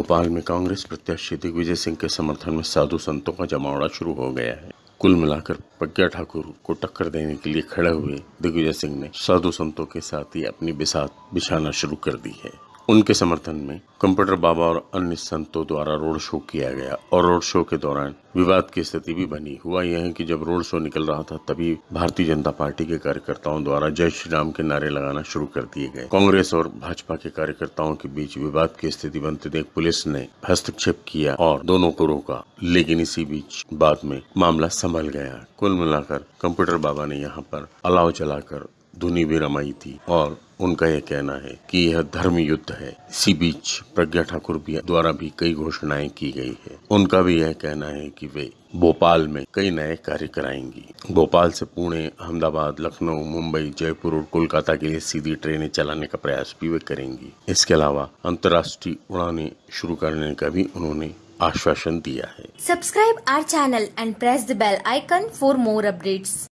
भोपाल में कांग्रेस प्रत्याशी दिग्विजय सिंह के समर्थन में साधु संतों का जमावड़ा शुरू हो गया है। कुल मिलाकर प्रज्ञा ठाकुर को टक्कर देने के लिए खड़े हुए दिग्विजय सिंह ने साधु संतों के साथ ही अपनी बिसात बिछाना शुरू कर दी है। उनके समर्थन में कंप्यूटर बाबा और अन्य संतों द्वारा रोड शो किया गया और रोड शो के दौरान विवाद की स्थिति भी बनी। हुआ यह है कि जब रोड शो निकल रहा था, तभी भारतीय जनता पार्टी के कार्यकर्ताओं द्वारा जय श्री राम के नारे लगाना शुरू कर दिए गए। कांग्रेस और भाजपा के कार्यकर्ताओं के बीच विवाद की स्थिति बनते देख पुलिस ने हस्तक्षेप किया और दोनों को रोका। लेकिन इसी बीच बाद में मामला संभल गया। कुल मिलाकर कंप्यूटर बाबा ने यहाँ पर अलाव चलाकर धुनी भी रमाई थी और उनका यह कहना है कि यह धर्म युद्ध है। इसी बीच प्रज्ञा ठाकुर भी द्वारा भी कई घोषणाएँ की गई है। उनका भी यह कहना है कि वे भोपाल में कई नए कार्य कराएँगी। भोपाल से पुणे, अहमदाबाद, लखनऊ, मुंबई, जयपुर और कोलकाता के लिए सीधी ट्रेनें चलाने का प्रयास भी वे करेंगी। इसके अलावा अंतर्राष्ट्रीय उड़ानें शुरू करने का भी उन्होंने आश्वासन दिया है। Subscribe our channel and press the bell icon for more updates.